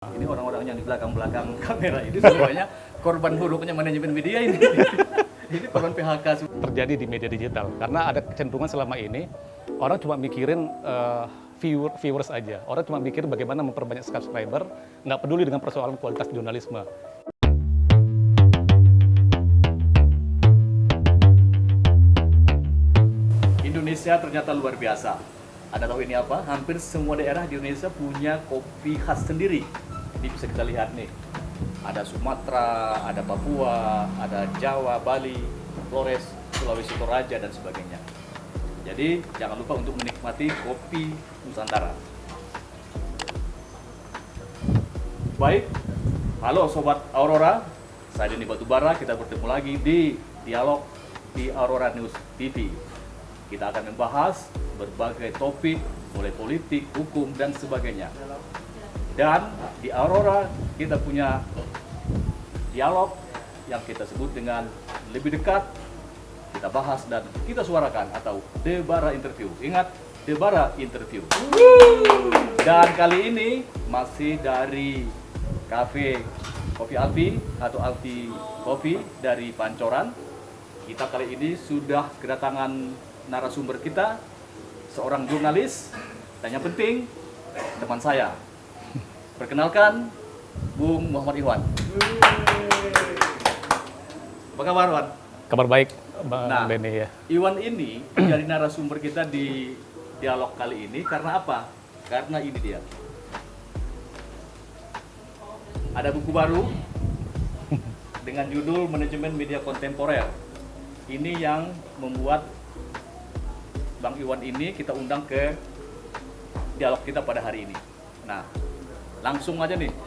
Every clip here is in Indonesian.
Ini orang-orang yang di belakang-belakang kamera ini semuanya korban buruknya manajemen media ini. ini korban PHK terjadi di media digital karena ada kecenderungan selama ini orang cuma mikirin eh, viewer, viewers aja orang cuma mikir bagaimana memperbanyak subscriber nggak peduli dengan persoalan kualitas jurnalisme Indonesia ternyata luar biasa. Anda tahu ini apa? Hampir semua daerah di Indonesia punya kopi khas sendiri. Ini bisa kita lihat nih. Ada Sumatera, ada Papua, ada Jawa, Bali, Flores, Sulawesi Toraja, dan sebagainya. Jadi jangan lupa untuk menikmati kopi Nusantara. Baik, halo Sobat Aurora, saya Denny Batubara, kita bertemu lagi di Dialog di Aurora News TV. Kita akan membahas berbagai topik, mulai politik, hukum, dan sebagainya. Dan di Aurora kita punya dialog yang kita sebut dengan lebih dekat, kita bahas dan kita suarakan atau Debara Interview. Ingat, Debara Interview. Dan kali ini masih dari Cafe Kopi Alfi atau Alfi Kopi dari Pancoran. Kita kali ini sudah kedatangan narasumber kita, seorang jurnalis, dan yang penting teman saya. Perkenalkan, Bung Muhammad Iwan. Apa kabar, Wan? kabar baik bang Nah. Denny ya Iwan ini jadi narasumber kita di dialog kali ini karena apa? Karena ini dia. Ada buku baru dengan judul Manajemen Media Kontemporer. Ini yang membuat Bang Iwan ini kita undang ke dialog kita pada hari ini. Nah, langsung aja nih.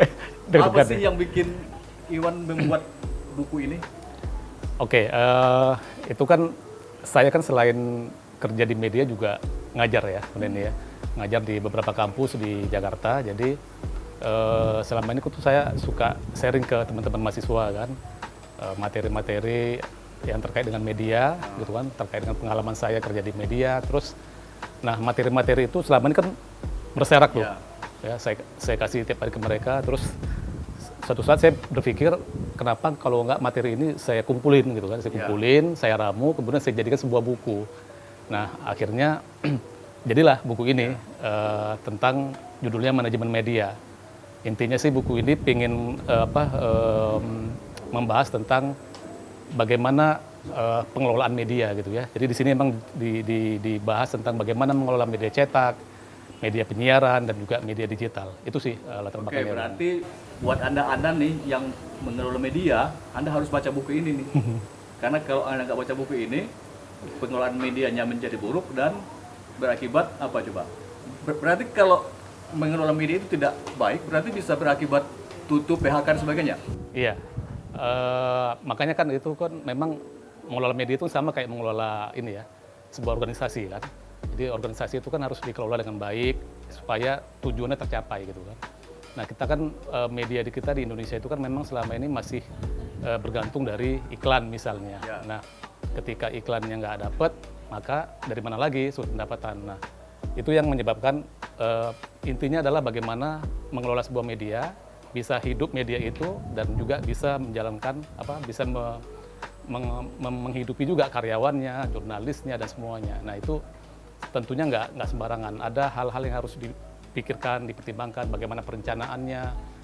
apa Deg-degan sih ya. yang bikin Iwan membuat buku ini? Oke, eh, itu kan saya kan selain kerja di media juga ngajar ya, Denny ya. Ngajar di beberapa kampus di Jakarta. Jadi eh, selama ini tuh saya suka sharing ke teman-teman mahasiswa kan eh, materi-materi yang terkait dengan media gitu kan, terkait dengan pengalaman saya kerja di media. Terus nah materi-materi itu selama ini kan berserak tuh. Ya. Ya, saya saya kasih tiap hari ke mereka terus suatu saat saya berpikir kenapa kalau nggak materi ini saya kumpulin gitu kan saya Ya. kumpulin saya ramu kemudian saya jadikan sebuah buku nah akhirnya jadilah buku ini eh, tentang judulnya manajemen media intinya sih buku ini ingin apa em, membahas tentang bagaimana eh, pengelolaan media gitu ya jadi di sini memang di- di- dibahas tentang bagaimana mengelola media cetak media penyiaran dan juga media digital itu sih eh, latar Oke, belakangnya berarti buat anda-anda nih yang mengelola media, anda harus baca buku ini nih. Karena kalau anda nggak baca buku ini, pengelolaan medianya menjadi buruk dan berakibat apa coba? Ber- berarti kalau mengelola media itu tidak baik, berarti bisa berakibat tutup, PHK dan sebagainya. Iya, makanya kan itu kan memang mengelola media itu sama kayak mengelola ini ya sebuah organisasi kan. Jadi organisasi itu kan harus dikelola dengan baik supaya tujuannya tercapai gitu kan. Nah kita kan eh, media di kita di Indonesia itu kan memang selama ini masih eh, bergantung dari iklan misalnya. Ya. Nah ketika iklannya nggak dapet maka dari mana lagi sumber pendapatan. Nah itu yang menyebabkan eh, intinya adalah bagaimana mengelola sebuah media bisa hidup media itu dan juga bisa menjalankan apa bisa me- meng- menghidupi juga karyawannya, jurnalisnya dan semuanya. Nah itu tentunya nggak nggak sembarangan. Ada hal-hal yang harus dipikirkan, dipertimbangkan, bagaimana perencanaannya,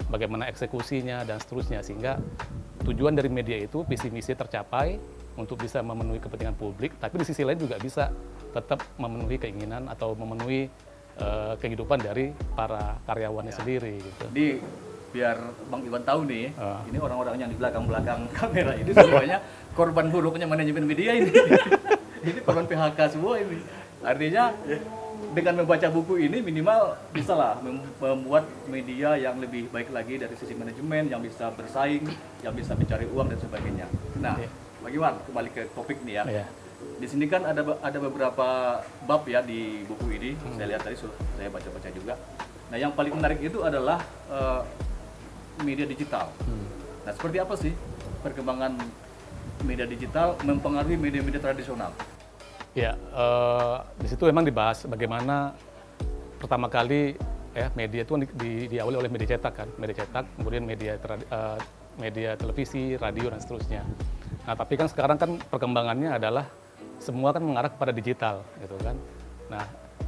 bagaimana eksekusinya dan seterusnya sehingga tujuan dari media itu visi misi tercapai untuk bisa memenuhi kepentingan publik, tapi di sisi lain juga bisa tetap memenuhi keinginan atau memenuhi eh, kehidupan dari para karyawannya sendiri gitu. Jadi biar Bang Iwan tahu nih, Ah. ini orang-orang yang di belakang-belakang kamera ini semuanya korban buruknya manajemen media ini. ini korban PHK semua ini. Artinya dengan membaca buku ini minimal bisa lah mem- membuat media yang lebih baik lagi dari sisi manajemen, yang bisa bersaing, yang bisa mencari uang dan sebagainya. Nah, Iya. Bang Iwan kembali ke topik nih ya. Ya. Di sini kan ada ada beberapa bab ya di buku ini. Saya lihat tadi sudah saya baca-baca juga. Nah, yang paling menarik itu adalah eh, media digital. Nah, seperti apa sih perkembangan media digital mempengaruhi media-media tradisional? Ya, eh, di situ memang dibahas bagaimana pertama kali ya media itu kan di, di, diawali oleh media cetak kan, media cetak, kemudian media uh, media televisi, radio dan seterusnya. Nah tapi kan sekarang kan perkembangannya adalah semua kan mengarah kepada digital gitu kan. Nah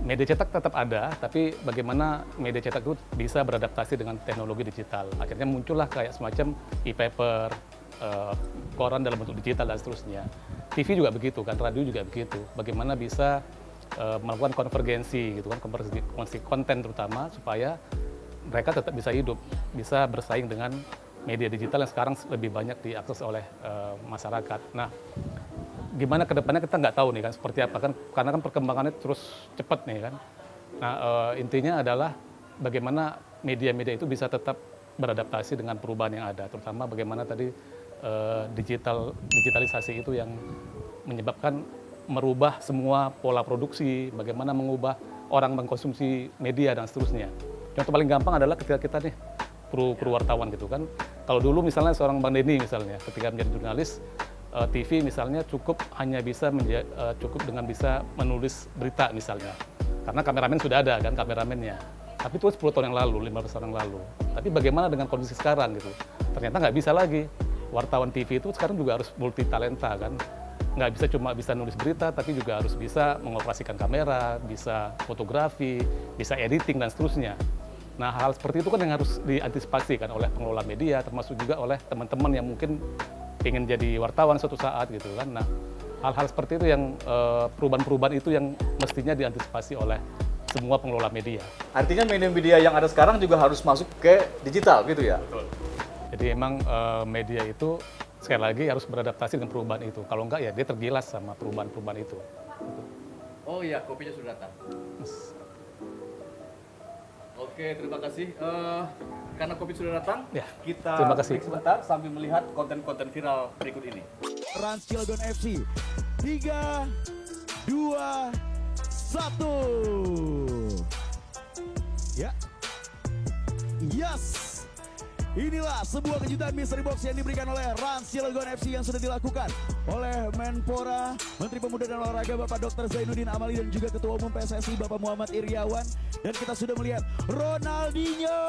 media cetak tetap ada, tapi bagaimana media cetak itu bisa beradaptasi dengan teknologi digital. Akhirnya muncullah kayak semacam e-paper, uh, koran dalam bentuk digital dan seterusnya. TV juga begitu kan, radio juga begitu. Bagaimana bisa uh, melakukan konvergensi gitu kan, konvergensi konten terutama supaya mereka tetap bisa hidup, bisa bersaing dengan media digital yang sekarang lebih banyak diakses oleh uh, masyarakat. Nah, gimana ke depannya kita nggak tahu nih kan seperti apa kan karena kan perkembangannya terus cepat nih kan. Nah, uh, intinya adalah bagaimana media-media itu bisa tetap beradaptasi dengan perubahan yang ada, terutama bagaimana tadi uh, digital digitalisasi itu yang menyebabkan merubah semua pola produksi, bagaimana mengubah orang mengkonsumsi media dan seterusnya. Contoh paling gampang adalah ketika kita nih kru wartawan gitu kan. Kalau dulu misalnya seorang Bang Denny misalnya ketika menjadi jurnalis eh, TV misalnya cukup hanya bisa uh, cukup dengan bisa menulis berita misalnya. Karena kameramen sudah ada kan kameramennya. Tapi itu 10 tahun yang lalu, 15 tahun yang lalu. Tapi bagaimana dengan kondisi sekarang gitu? Ternyata nggak bisa lagi. Wartawan TV itu sekarang juga harus multi talenta kan nggak bisa cuma bisa nulis berita, tapi juga harus bisa mengoperasikan kamera, bisa fotografi, bisa editing, dan seterusnya. Nah, hal seperti itu kan yang harus diantisipasi kan oleh pengelola media, termasuk juga oleh teman-teman yang mungkin ingin jadi wartawan suatu saat gitu kan. Nah, hal-hal seperti itu yang eh, perubahan-perubahan itu yang mestinya diantisipasi oleh semua pengelola media. Artinya media-media yang ada sekarang juga harus masuk ke digital gitu ya? Betul. Jadi emang uh, media itu sekali lagi harus beradaptasi dengan perubahan itu. Kalau enggak ya dia tergilas sama perubahan-perubahan itu. Oh iya, kopinya sudah datang. Oke, terima kasih. Uh, karena kopi sudah datang, ya, kita terima kasih. sebentar sambil melihat konten-konten viral berikut ini. Trans Cilegon FC, 3, 2, 1. Ya. Yes. Inilah sebuah kejutan mystery box yang diberikan oleh Rans Cilegon FC yang sudah dilakukan oleh Menpora, Menteri Pemuda dan Olahraga Bapak Dr. Zainuddin Amali dan juga Ketua Umum PSSI Bapak Muhammad Iriawan dan kita sudah melihat Ronaldinho.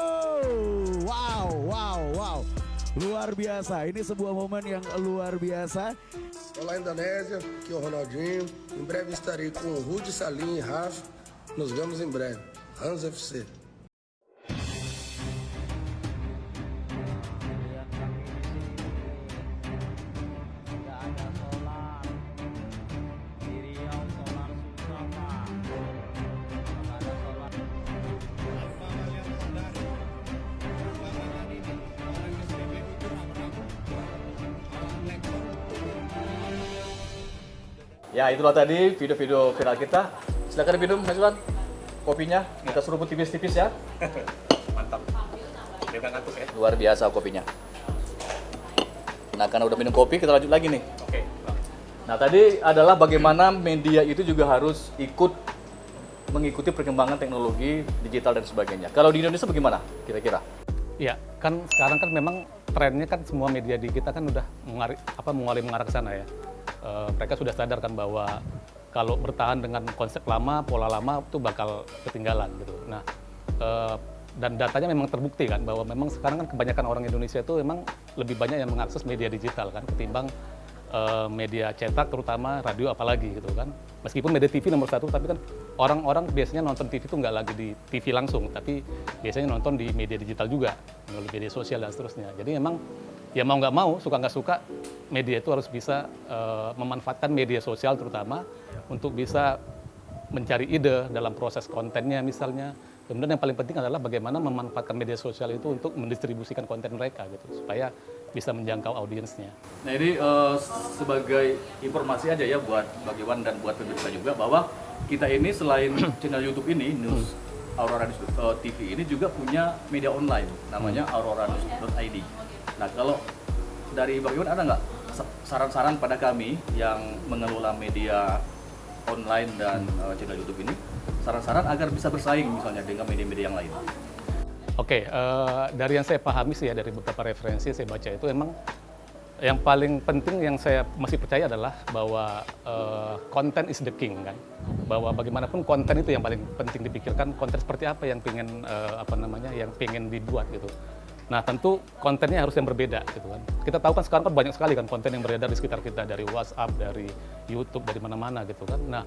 Wow, wow, wow. Luar biasa. Ini sebuah momen yang luar biasa. Olá Indonésia, aqui é o Ronaldinho. Em breve estarei com o Rudy Salim e Rafa. Nos vemos em breve. Rans FC. Ya itulah tadi video-video viral kita. Silakan diminum Mas Iwan. Kopinya kita seruput tipis-tipis ya. Mantap. Dia ngantuk ya. Luar biasa kopinya. Nah karena udah minum kopi kita lanjut lagi nih. Oke. Nah tadi adalah bagaimana media itu juga harus ikut mengikuti perkembangan teknologi digital dan sebagainya. Kalau di Indonesia bagaimana kira-kira? Iya, kan sekarang kan memang trennya kan semua media di kita kan udah mengari, apa mengalami mengarah ke sana ya uh, mereka sudah sadar kan bahwa kalau bertahan dengan konsep lama, pola lama itu bakal ketinggalan gitu. Nah, uh, dan datanya memang terbukti kan bahwa memang sekarang kan kebanyakan orang Indonesia itu memang lebih banyak yang mengakses media digital kan ketimbang uh, media cetak terutama radio apalagi gitu kan. Meskipun media TV nomor satu tapi kan orang-orang biasanya nonton TV itu nggak lagi di TV langsung tapi biasanya nonton di media digital juga melalui media sosial dan seterusnya. Jadi memang ya mau nggak mau, suka nggak suka, media itu harus bisa uh, memanfaatkan media sosial terutama untuk bisa mencari ide dalam proses kontennya misalnya. Kemudian yang paling penting adalah bagaimana memanfaatkan media sosial itu untuk mendistribusikan konten mereka gitu supaya bisa menjangkau audiensnya. Nah ini uh, sebagai informasi aja ya buat bagi Wan dan buat pemirsa juga bahwa kita ini selain channel YouTube ini News Aurora News uh, TV ini juga punya media online namanya hmm. aurora.news.id. Nah kalau dari Bang Iwan ada nggak saran-saran pada kami yang mengelola media online dan uh, channel YouTube ini, saran-saran agar bisa bersaing misalnya dengan media-media yang lain? Oke, okay, uh, eh, dari yang saya pahami sih ya dari beberapa referensi saya baca itu emang yang paling penting yang saya masih percaya adalah bahwa uh, konten is the king kan? Bahwa bagaimanapun konten itu yang paling penting dipikirkan konten seperti apa yang pengen uh, apa namanya yang pengen dibuat gitu nah tentu kontennya harus yang berbeda gitu kan kita tahu kan sekarang kan banyak sekali kan konten yang beredar di sekitar kita dari WhatsApp dari YouTube dari mana-mana gitu kan nah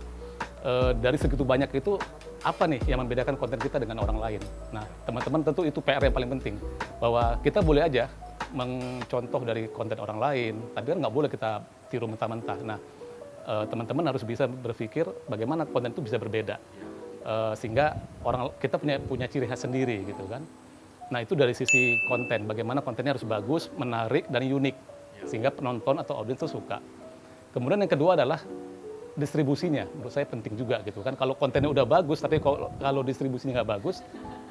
uh, dari segitu banyak itu apa nih yang membedakan konten kita dengan orang lain nah teman-teman tentu itu PR yang paling penting bahwa kita boleh aja mencontoh dari konten orang lain, tapi kan nggak boleh kita tiru mentah-mentah. Nah, eh, teman-teman harus bisa berpikir bagaimana konten itu bisa berbeda, uh, sehingga orang kita punya punya ciri khas sendiri gitu kan. Nah itu dari sisi konten, bagaimana kontennya harus bagus, menarik dan unik, sehingga penonton atau audiens itu suka. Kemudian yang kedua adalah distribusinya, menurut saya penting juga gitu kan. Kalau kontennya udah bagus, tapi kalau, distribusinya nggak bagus,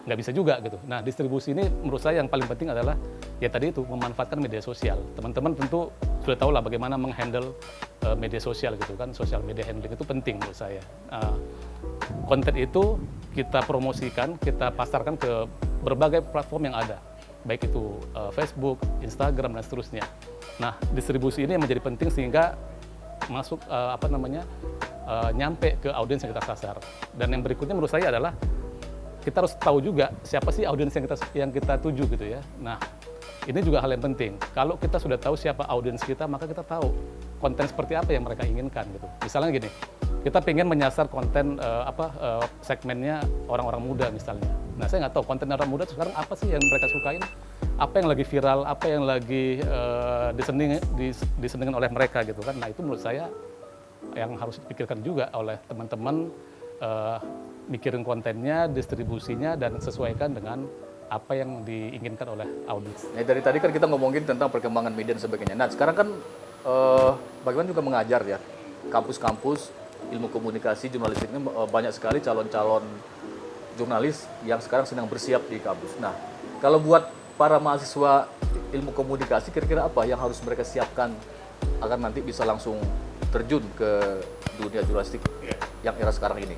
nggak bisa juga gitu. Nah distribusi ini menurut saya yang paling penting adalah ya tadi itu memanfaatkan media sosial. Teman-teman tentu sudah tahu lah bagaimana menghandle uh, media sosial gitu kan, sosial media handling itu penting menurut saya. Uh, konten itu kita promosikan, kita pasarkan ke berbagai platform yang ada, baik itu uh, Facebook, Instagram dan seterusnya. Nah distribusi ini yang menjadi penting sehingga masuk uh, apa namanya uh, nyampe ke audiens yang kita sasar. Dan yang berikutnya menurut saya adalah kita harus tahu juga siapa sih audiens yang kita yang kita tuju gitu ya. Nah, ini juga hal yang penting. Kalau kita sudah tahu siapa audiens kita, maka kita tahu konten seperti apa yang mereka inginkan gitu. Misalnya gini, kita pengen menyasar konten uh, apa uh, segmennya orang-orang muda misalnya. Nah, saya nggak tahu konten orang muda sekarang apa sih yang mereka sukain, apa yang lagi viral, apa yang lagi uh, diseneng, dis, disenengin oleh mereka gitu kan. Nah, itu menurut saya yang harus dipikirkan juga oleh teman-teman uh, mikirin kontennya, distribusinya, dan sesuaikan dengan apa yang diinginkan oleh audiens. Nah, dari tadi kan kita ngomongin tentang perkembangan media dan sebagainya. Nah, sekarang kan eh, bagaimana juga mengajar ya, kampus-kampus ilmu komunikasi jurnalistik ini eh, banyak sekali calon-calon jurnalis yang sekarang sedang bersiap di kampus. Nah, kalau buat para mahasiswa ilmu komunikasi, kira-kira apa yang harus mereka siapkan agar nanti bisa langsung terjun ke dunia jurnalistik yang era sekarang ini?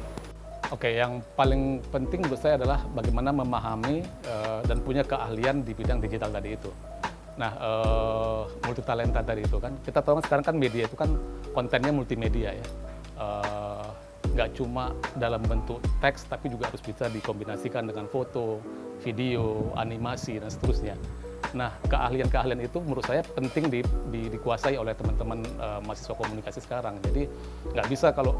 Oke, yang paling penting menurut saya adalah bagaimana memahami uh, dan punya keahlian di bidang digital tadi itu. Nah, uh, multi talenta tadi itu kan, kita tahu kan sekarang kan media itu kan kontennya multimedia ya. Uh, nggak cuma dalam bentuk teks, tapi juga harus bisa dikombinasikan dengan foto, video, animasi, dan seterusnya. Nah, keahlian-keahlian itu menurut saya penting di, di, dikuasai oleh teman-teman uh, mahasiswa komunikasi sekarang. Jadi nggak bisa kalau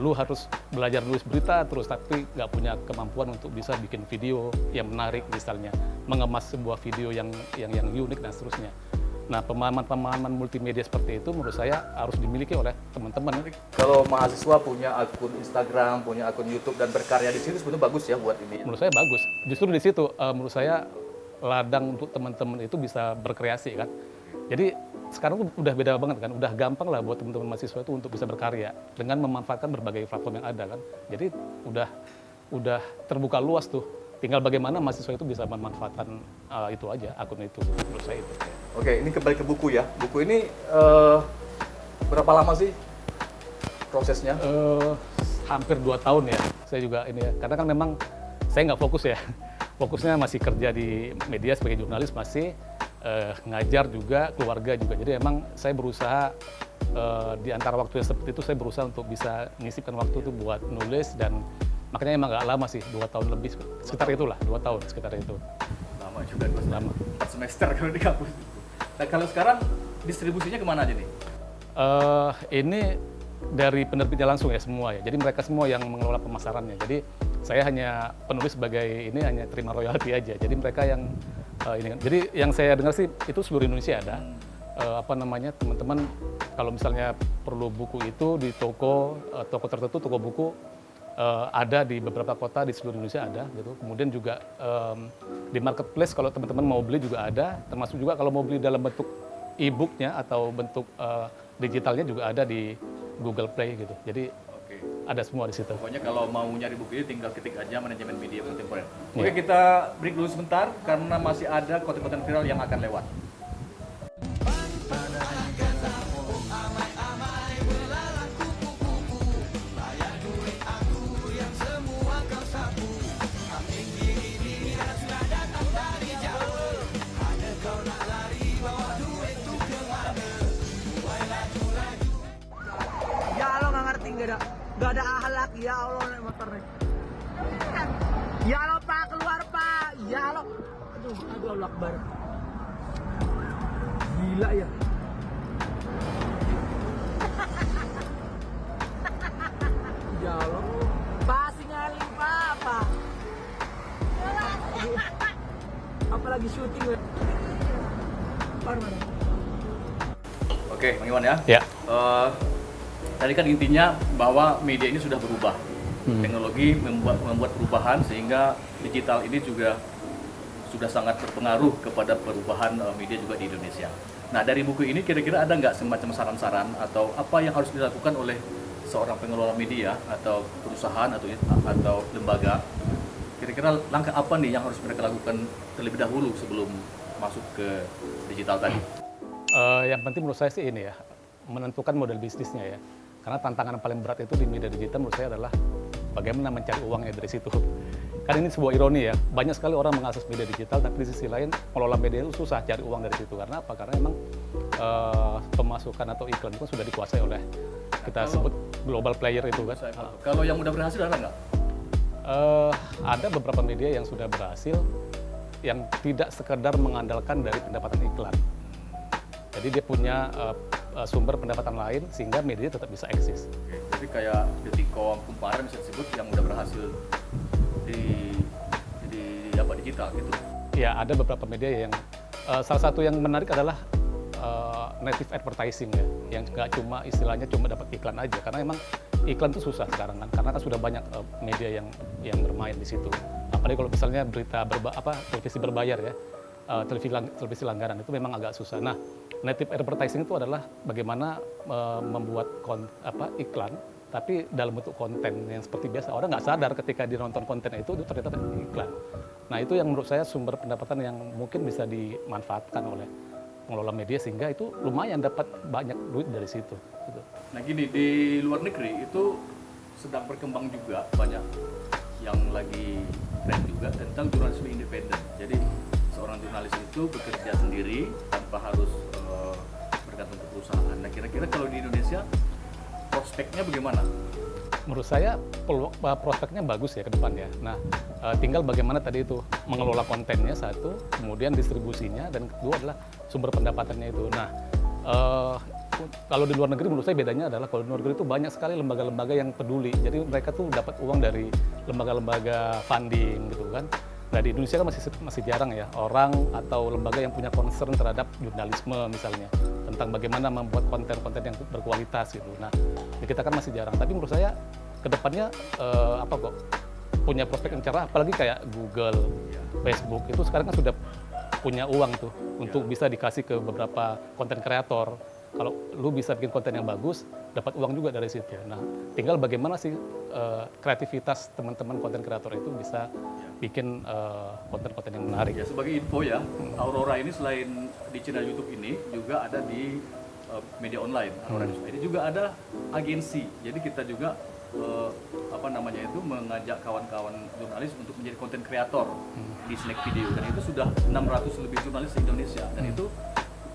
lu harus belajar nulis berita terus tapi nggak punya kemampuan untuk bisa bikin video yang menarik misalnya mengemas sebuah video yang yang yang unik dan seterusnya. Nah pemahaman-pemahaman multimedia seperti itu menurut saya harus dimiliki oleh teman-teman. Kalau mahasiswa punya akun Instagram, punya akun YouTube dan berkarya di situ sebetulnya bagus ya buat ini. Menurut saya bagus. Justru di situ uh, menurut saya ladang untuk teman-teman itu bisa berkreasi kan. Jadi sekarang tuh udah beda banget kan, udah gampang lah buat teman-teman mahasiswa itu untuk bisa berkarya dengan memanfaatkan berbagai platform yang ada kan. Jadi udah udah terbuka luas tuh. Tinggal bagaimana mahasiswa itu bisa memanfaatkan uh, itu aja akun itu menurut saya itu. Oke, ini kembali ke buku ya. Buku ini uh, berapa lama sih prosesnya? Uh, hampir dua tahun ya. Saya juga ini ya, karena kan memang saya nggak fokus ya. Fokusnya masih kerja di media sebagai jurnalis masih uh, ngajar juga, keluarga juga. Jadi emang saya berusaha uh, di antara waktu yang seperti itu saya berusaha untuk bisa menyisipkan waktu itu buat nulis dan makanya emang nggak lama sih, dua tahun lebih sekitar itulah, dua tahun sekitar itu. Lama juga, lama. Empat semester kalau di kampus. Nah kalau sekarang distribusinya ke mana aja nih? Uh, ini dari penerbitnya langsung ya semua ya. Jadi mereka semua yang mengelola pemasarannya. Jadi saya hanya penulis sebagai ini hanya terima royalti aja. Jadi mereka yang uh, ini kan. Jadi yang saya dengar sih itu seluruh Indonesia ada. Uh, apa namanya teman-teman kalau misalnya perlu buku itu di toko uh, toko tertentu toko buku uh, ada di beberapa kota di seluruh Indonesia ada gitu. Kemudian juga um, di marketplace kalau teman-teman mau beli juga ada. Termasuk juga kalau mau beli dalam bentuk e-booknya atau bentuk uh, digitalnya juga ada di Google Play gitu. Jadi ada semua di situ. Pokoknya kalau mau nyari buku ini tinggal ketik aja manajemen media kontemporer. Yeah. Oke kita break dulu sebentar karena masih ada konten-konten viral yang akan lewat. Gila ya. Ya Allah. Pak, apa? Apalagi syuting, weh. Par mana? Oke, Bang Iwan ya. Ya. Eh, tadi kan intinya bahwa media ini sudah berubah. Hmm. Teknologi membuat, membuat perubahan sehingga digital ini juga sudah sangat berpengaruh kepada perubahan eh, media juga di Indonesia. Nah dari buku ini kira-kira ada nggak semacam saran-saran atau apa yang harus dilakukan oleh seorang pengelola media atau perusahaan atau atau lembaga? Kira-kira langkah apa nih yang harus mereka lakukan terlebih dahulu sebelum masuk ke digital tadi? Eh, yang penting menurut saya sih ini ya, menentukan model bisnisnya ya. Karena tantangan paling berat itu di media digital menurut saya adalah bagaimana mencari uangnya dari situ. Kan ini sebuah ironi ya, banyak sekali orang mengakses media digital, tapi di sisi lain mengelola media itu susah cari uang dari situ. Karena apa? Karena memang eh, pemasukan atau iklan itu sudah dikuasai oleh kita Kalau- sebut global player itu kan. Kalau yang udah berhasil ada nggak? Eh, ada beberapa media yang sudah berhasil yang tidak sekedar mengandalkan dari pendapatan iklan. Jadi dia punya eh, sumber pendapatan lain sehingga media tetap bisa eksis. Oke, Jadi kayak Detikom, Kumparan bisa disebut yang udah berhasil di di, di apa digital gitu. Ya ada beberapa media yang eh, salah satu yang menarik adalah eh, native advertising ya, yang nggak cuma istilahnya cuma dapat iklan aja, karena emang iklan itu susah sekarang kan, karena kan sudah banyak eh, media yang yang bermain di situ. Apalagi kalau misalnya berita berba, apa televisi berbayar ya, eh, televisi lang- televisi langganan itu memang agak susah. Nah, native advertising itu adalah bagaimana eh, membuat kon, apa iklan tapi dalam bentuk konten yang seperti biasa orang nggak sadar ketika dia nonton konten itu itu ternyata iklan. Nah itu yang menurut saya sumber pendapatan yang mungkin bisa dimanfaatkan oleh pengelola media sehingga itu lumayan dapat banyak duit dari situ. Gitu. Nah gini di luar negeri itu sedang berkembang juga banyak yang lagi tren juga tentang jurnalisme independen. Jadi seorang jurnalis itu bekerja sendiri tanpa harus eh, bergantung ke perusahaan. Nah kira-kira kalau di Indonesia prospeknya bagaimana? Menurut saya uh, prospeknya bagus ya ke depannya. Nah uh, tinggal bagaimana tadi itu mengelola kontennya satu, kemudian distribusinya dan kedua adalah sumber pendapatannya itu. Nah uh, kalau di luar negeri menurut saya bedanya adalah kalau di luar negeri itu banyak sekali lembaga-lembaga yang peduli. Jadi mereka tuh dapat uang dari lembaga-lembaga funding gitu kan. Nah di Indonesia kan masih masih jarang ya orang atau lembaga yang punya concern terhadap jurnalisme misalnya tentang bagaimana membuat konten-konten yang berkualitas gitu. Nah di kita kan masih jarang. Tapi menurut saya ke depannya eh, apa kok punya prospek yang cerah. Apalagi kayak Google, Facebook itu sekarang kan sudah punya uang tuh untuk bisa dikasih ke beberapa konten kreator. Kalau lu bisa bikin konten yang bagus, dapat uang juga dari situ. Nah, tinggal bagaimana sih eh, kreativitas teman-teman konten kreator itu bisa bikin eh, konten-konten yang menarik. Ya sebagai info ya, Aurora ini selain di channel YouTube ini juga ada di uh, media online. Aurora News. Ini juga ada agensi. Jadi kita juga uh, apa namanya itu mengajak kawan-kawan jurnalis untuk menjadi konten kreator di Snack Video dan itu sudah 600 lebih jurnalis di Indonesia dan itu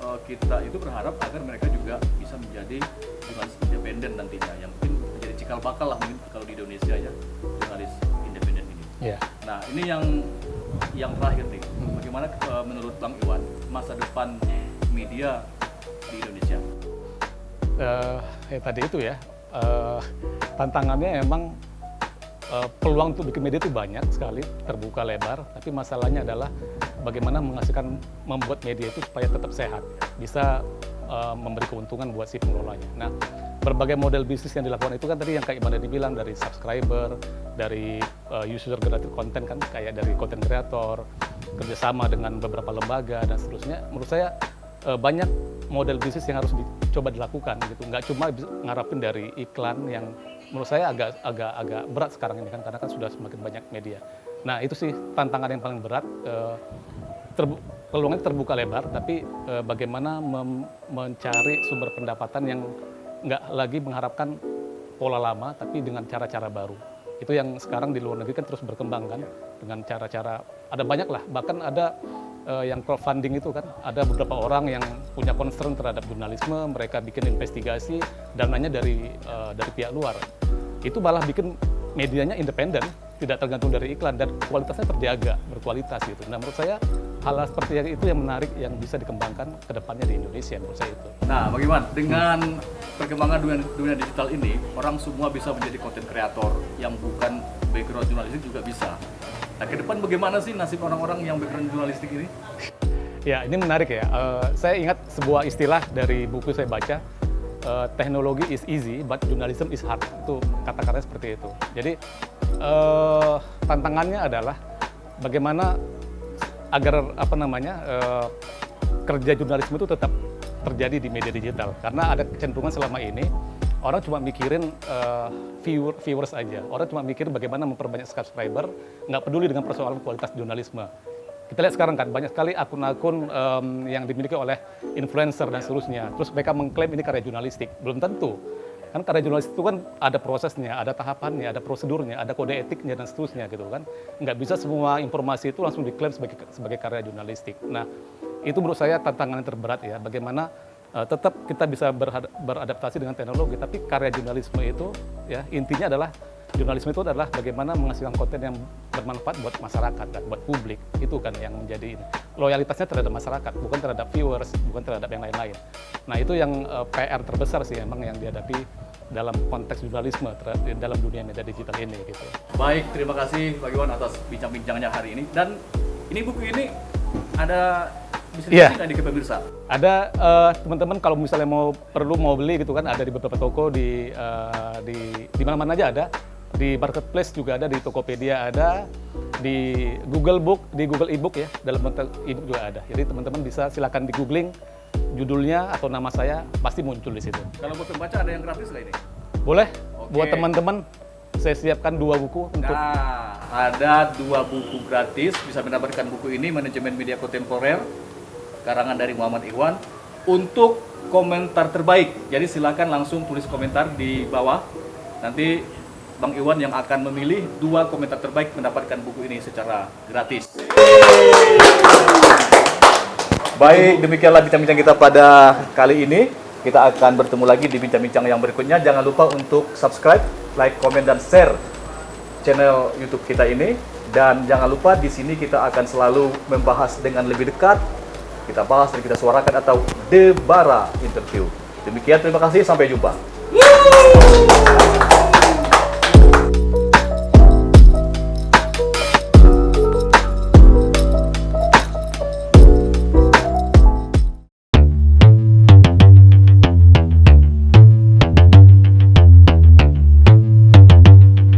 uh, kita itu berharap agar mereka juga bisa menjadi jurnalis independen nantinya yang mungkin menjadi cikal bakal lah mungkin kalau di Indonesia ya jurnalis independen ini. Ya. Nah, ini yang yang terakhir nih. Bagaimana eh, menurut Bang Iwan masa depan media di Indonesia? eh ya tadi itu ya eh, tantangannya emang eh, peluang untuk bikin media itu banyak sekali terbuka lebar. Tapi masalahnya adalah bagaimana menghasilkan membuat media itu supaya tetap sehat bisa eh, memberi keuntungan buat si pengelolanya. Nah berbagai model bisnis yang dilakukan itu kan tadi yang kayak Iman dibilang dari subscriber dari eh, user generated content kan kayak dari content creator kerjasama dengan beberapa lembaga dan seterusnya. Menurut saya eh, banyak model bisnis yang harus dicoba dilakukan gitu. Nggak cuma ngarapin dari iklan yang menurut saya agak agak agak berat sekarang ini kan karena kan sudah semakin banyak media. Nah itu sih tantangan yang paling berat eh, terbu- peluangnya terbuka lebar tapi eh, bagaimana mencari sumber pendapatan yang nggak lagi mengharapkan pola lama tapi dengan cara-cara baru. Itu yang sekarang di luar negeri kan terus berkembang kan dengan cara-cara ada banyak lah bahkan ada yang crowdfunding itu kan ada beberapa orang yang punya concern terhadap jurnalisme mereka bikin investigasi dananya dari eh, dari pihak luar itu malah bikin medianya independen, tidak tergantung dari iklan dan kualitasnya terjaga, berkualitas gitu. Nah menurut saya hal seperti itu yang menarik yang bisa dikembangkan ke depannya di Indonesia menurut saya itu. Nah, bagaimana dengan perkembangan dunia, dunia digital ini, orang semua bisa menjadi konten kreator yang bukan background jurnalistik juga bisa. Nah, ke depan bagaimana sih nasib orang-orang yang background jurnalistik ini? Ya, ini menarik ya. Eh, saya ingat sebuah istilah dari buku saya baca, eh, teknologi is easy, but journalism is hard. Itu kata-katanya seperti itu. Jadi eh, tantangannya adalah bagaimana agar apa namanya eh, kerja jurnalisme itu tetap terjadi di media digital. Karena ada kecenderungan selama ini orang cuma mikirin eh, viewer, viewers aja. Orang cuma mikir bagaimana memperbanyak subscriber, nggak peduli dengan persoalan kualitas jurnalisme. Kita lihat sekarang kan banyak sekali akun-akun em, yang dimiliki oleh influencer dan seterusnya. Terus mereka mengklaim ini karya jurnalistik. Belum tentu. Kan karya jurnalistik itu kan ada prosesnya, ada tahapannya, ada prosedurnya, ada kode etiknya dan seterusnya gitu kan. Nggak bisa semua informasi itu langsung diklaim sebagai sebagai karya jurnalistik. Nah, itu menurut saya tantangan yang terberat ya. Bagaimana eh, tetap kita bisa beradaptasi dengan teknologi, tapi karya jurnalisme itu ya intinya adalah jurnalisme itu adalah bagaimana menghasilkan konten yang bermanfaat buat masyarakat dan buat publik. Itu kan yang menjadi loyalitasnya terhadap masyarakat bukan terhadap viewers bukan terhadap yang lain-lain. Nah itu yang eh, PR terbesar sih emang yang dihadapi dalam konteks jurnalisme dalam dunia media digital ini gitu. Baik, terima kasih Pak Iwan atas bincang-bincangnya hari ini. Dan ini buku ini ada bisa Iya. dikasih di ke pemirsa? ada eh, teman-teman kalau misalnya mau perlu mau beli gitu kan ada di beberapa toko di eh, di di mana-mana aja ada di marketplace juga ada di Tokopedia ada di Google Book di Google Ebook ya dalam bentuk ebook juga ada jadi teman-teman bisa silakan di googling judulnya atau nama saya pasti muncul di situ Kalau buat pembaca ada yang gratis nggak ini? boleh Oke. buat teman-teman saya siapkan dua buku untuk Nah, ada dua buku gratis bisa mendapatkan buku ini manajemen media kontemporer karangan dari Muhammad Iwan untuk komentar terbaik. Jadi silakan langsung tulis komentar di bawah. Nanti Bang Iwan yang akan memilih dua komentar terbaik mendapatkan buku ini secara gratis. Baik, demikianlah bincang-bincang kita pada kali ini. Kita akan bertemu lagi di bincang-bincang yang berikutnya. Jangan lupa untuk subscribe, like, komen, dan share channel YouTube kita ini. Dan jangan lupa di sini kita akan selalu membahas dengan lebih dekat. Kita bahas dan kita suarakan atau debara interview. Demikian, terima kasih. Sampai jumpa.